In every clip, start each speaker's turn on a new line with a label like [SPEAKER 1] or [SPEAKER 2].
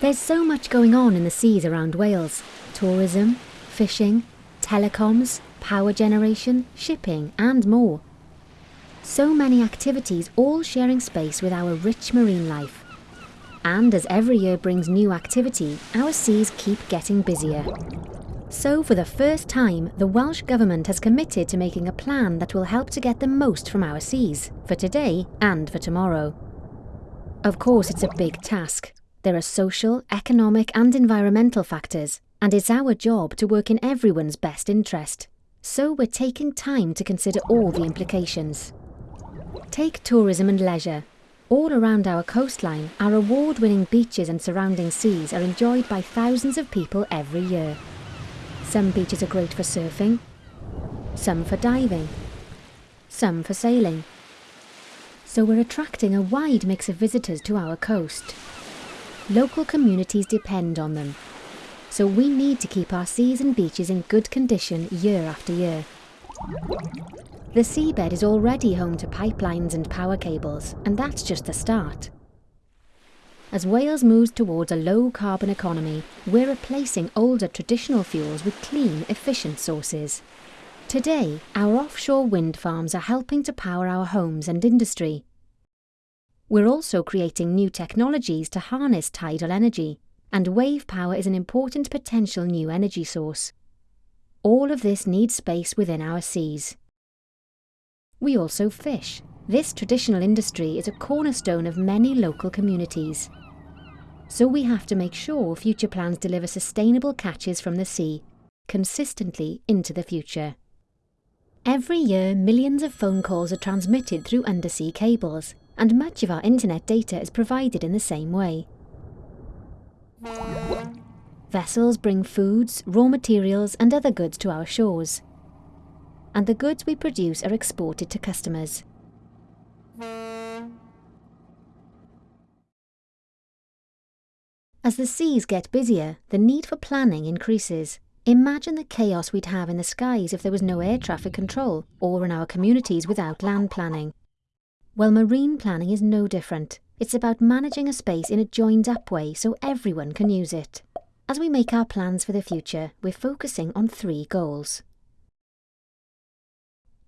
[SPEAKER 1] There's so much going on in the seas around Wales tourism, fishing, telecoms, power generation, shipping, and more. So many activities all sharing space with our rich marine life. And as every year brings new activity, our seas keep getting busier. So, for the first time, the Welsh Government has committed to making a plan that will help to get the most from our seas, for today and for tomorrow. Of course, it's a big task. There are social, economic, and environmental factors, and it's our job to work in everyone's best interest. So, we're taking time to consider all the implications. Take tourism and leisure. All around our coastline, our award winning beaches and surrounding seas are enjoyed by thousands of people every year. Some beaches are great for surfing, some for diving, some for sailing. So we're attracting a wide mix of visitors to our coast. Local communities depend on them. So we need to keep our seas and beaches in good condition year after year. The seabed is already home to pipelines and power cables, and that's just the start. As Wales moves towards a low carbon economy, we're replacing older traditional fuels with clean, efficient sources. Today, our offshore wind farms are helping to power our homes and industry. We're also creating new technologies to harness tidal energy, and wave power is an important potential new energy source. All of this needs space within our seas. We also fish. This traditional industry is a cornerstone of many local communities. So we have to make sure future plans deliver sustainable catches from the sea, consistently into the future. Every year, millions of phone calls are transmitted through undersea cables, and much of our internet data is provided in the same way. Vessels bring foods, raw materials, and other goods to our shores and the goods we produce are exported to customers. As the seas get busier, the need for planning increases. Imagine the chaos we'd have in the skies if there was no air traffic control, or in our communities without land planning. Well, marine planning is no different. It's about managing a space in a joined up way so everyone can use it. As we make our plans for the future, we're focusing on three goals.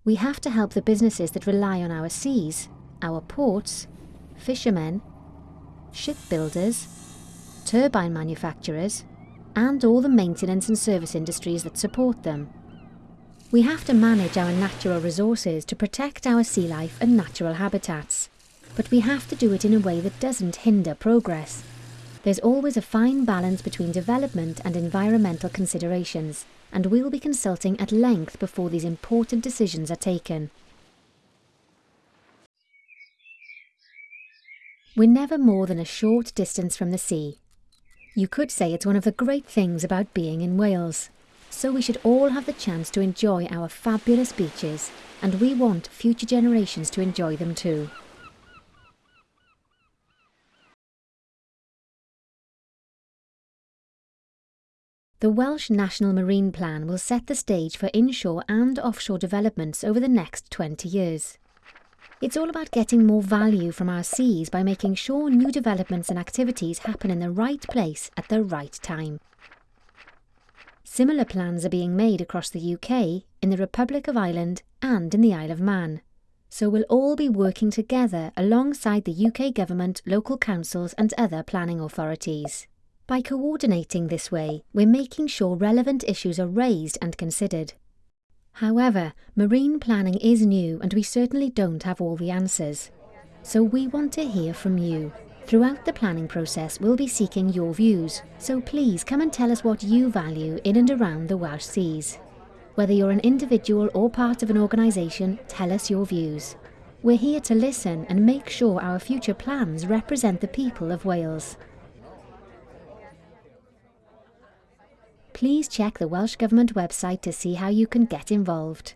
[SPEAKER 1] We have to help the businesses that rely on our seas, our ports, fishermen, shipbuilders, turbine manufacturers, and all the maintenance and service industries that support them. We have to manage our natural resources to protect our sea life and natural habitats, but we have to do it in a way that doesn't hinder progress. There's always a fine balance between development and environmental considerations, and we'll be consulting at length before these important decisions are taken. We're never more than a short distance from the sea. You could say it's one of the great things about being in Wales. So we should all have the chance to enjoy our fabulous beaches, and we want future generations to enjoy them too. The Welsh National Marine Plan will set the stage for inshore and offshore developments over the next 20 years. It's all about getting more value from our seas by making sure new developments and activities happen in the right place at the right time. Similar plans are being made across the UK, in the Republic of Ireland and in the Isle of Man. So we'll all be working together alongside the UK government, local councils and other planning authorities. By coordinating this way, we're making sure relevant issues are raised and considered. However, marine planning is new and we certainly don't have all the answers. So we want to hear from you. Throughout the planning process, we'll be seeking your views, so please come and tell us what you value in and around the Welsh Seas. Whether you're an individual or part of an organisation, tell us your views. We're here to listen and make sure our future plans represent the people of Wales. please check the Welsh Government website to see how you can get involved.